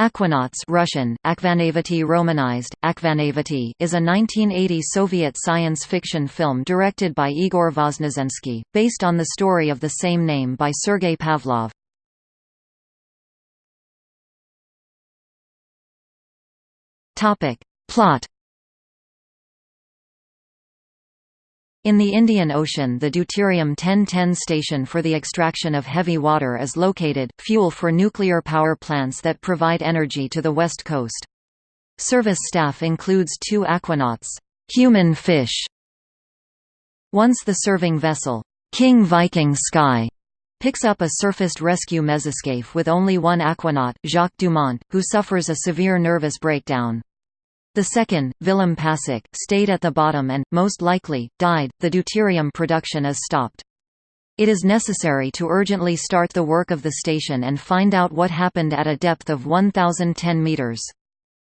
Aquanauts Russian, Akvanavati Romanized, Akvanavati is a 1980 Soviet science fiction film directed by Igor Voznesensky, based on the story of the same name by Sergei Pavlov. Plot In the Indian Ocean the deuterium 1010 station for the extraction of heavy water is located, fuel for nuclear power plants that provide energy to the west coast. Service staff includes two aquanauts, human fish. Once the serving vessel, King Viking Sky, picks up a surfaced rescue mesoscaphe with only one aquanaut, Jacques Dumont, who suffers a severe nervous breakdown. The second, Willem Pasek, stayed at the bottom and, most likely, died. The deuterium production is stopped. It is necessary to urgently start the work of the station and find out what happened at a depth of 1,010 meters.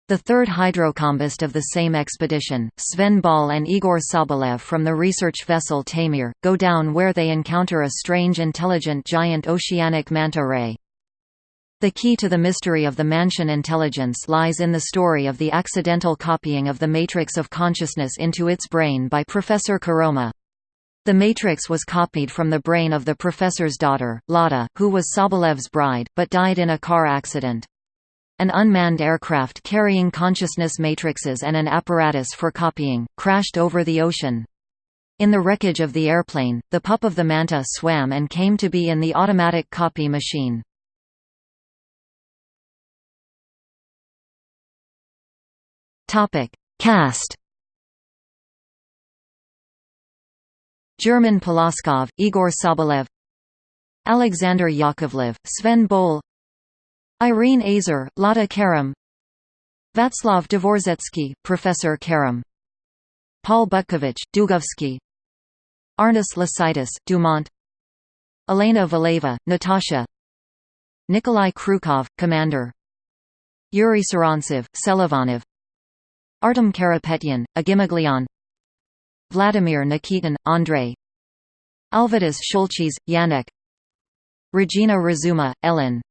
The third hydrocombust of the same expedition, Sven Ball and Igor Sobolev from the research vessel Tamir, go down where they encounter a strange intelligent giant oceanic manta ray. The key to the mystery of the Mansion intelligence lies in the story of the accidental copying of the matrix of consciousness into its brain by Professor Karoma. The matrix was copied from the brain of the professor's daughter, Lada, who was Sobolev's bride, but died in a car accident. An unmanned aircraft carrying consciousness matrices and an apparatus for copying, crashed over the ocean. In the wreckage of the airplane, the pup of the manta swam and came to be in the automatic copy machine. Topic: Cast. German Poloskov, Igor Sobolev, Alexander Yakovlev, Sven Bol, Irene Azer, Lada Karam, Václav Dvorzetsky, Professor Karam, Paul Butkovich, Dugovsky, Arnis Lasitis, Dumont, Elena Valeva, Natasha, Nikolai Krukov, Commander, Yuri Sarantsev, Selivanov, Artem Karapetyan, Agimaglian Vladimir Nikitin, Andrei. Alvydas Shulchis, Yannick Regina Razuma, Ellen.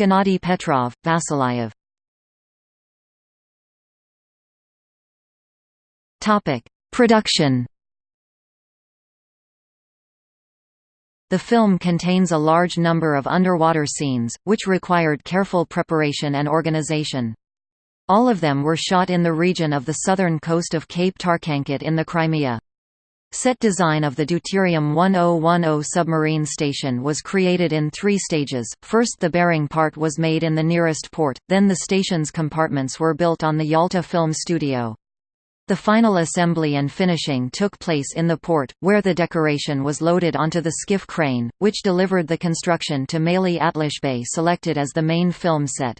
Gennady Petrov, Vasilyev Production. The film contains a large number of underwater scenes, which required careful preparation and organization. All of them were shot in the region of the southern coast of Cape Tarkhankut in the Crimea. Set design of the Deuterium 1010 submarine station was created in three stages, first the bearing part was made in the nearest port, then the station's compartments were built on the Yalta Film Studio. The final assembly and finishing took place in the port, where the decoration was loaded onto the skiff crane, which delivered the construction to Maly Bay selected as the main film set.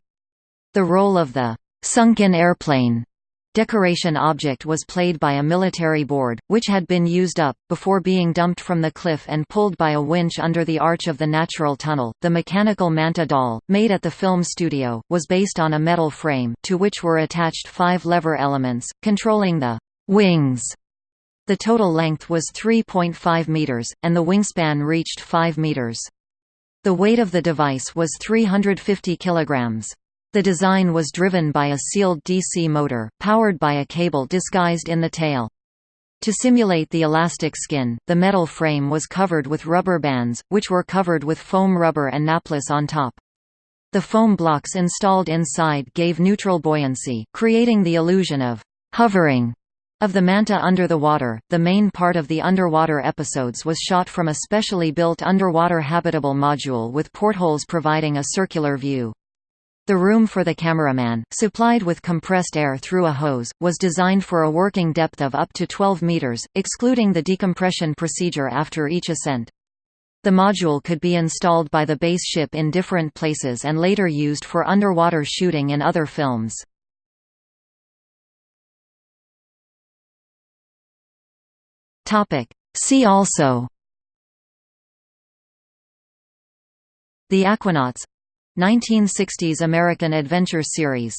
The role of the sunken airplane decoration object was played by a military board, which had been used up, before being dumped from the cliff and pulled by a winch under the arch of the natural tunnel. The mechanical manta doll, made at the film studio, was based on a metal frame, to which were attached five lever elements, controlling the wings. The total length was 3.5 meters, and the wingspan reached 5 meters. The weight of the device was 350 kilograms. The design was driven by a sealed DC motor, powered by a cable disguised in the tail. To simulate the elastic skin, the metal frame was covered with rubber bands, which were covered with foam rubber and napless on top. The foam blocks installed inside gave neutral buoyancy, creating the illusion of hovering of the manta under the water. The main part of the underwater episodes was shot from a specially built underwater habitable module with portholes providing a circular view. The room for the cameraman, supplied with compressed air through a hose, was designed for a working depth of up to 12 meters, excluding the decompression procedure after each ascent. The module could be installed by the base ship in different places and later used for underwater shooting in other films. See also The Aquanauts 1960s American adventure series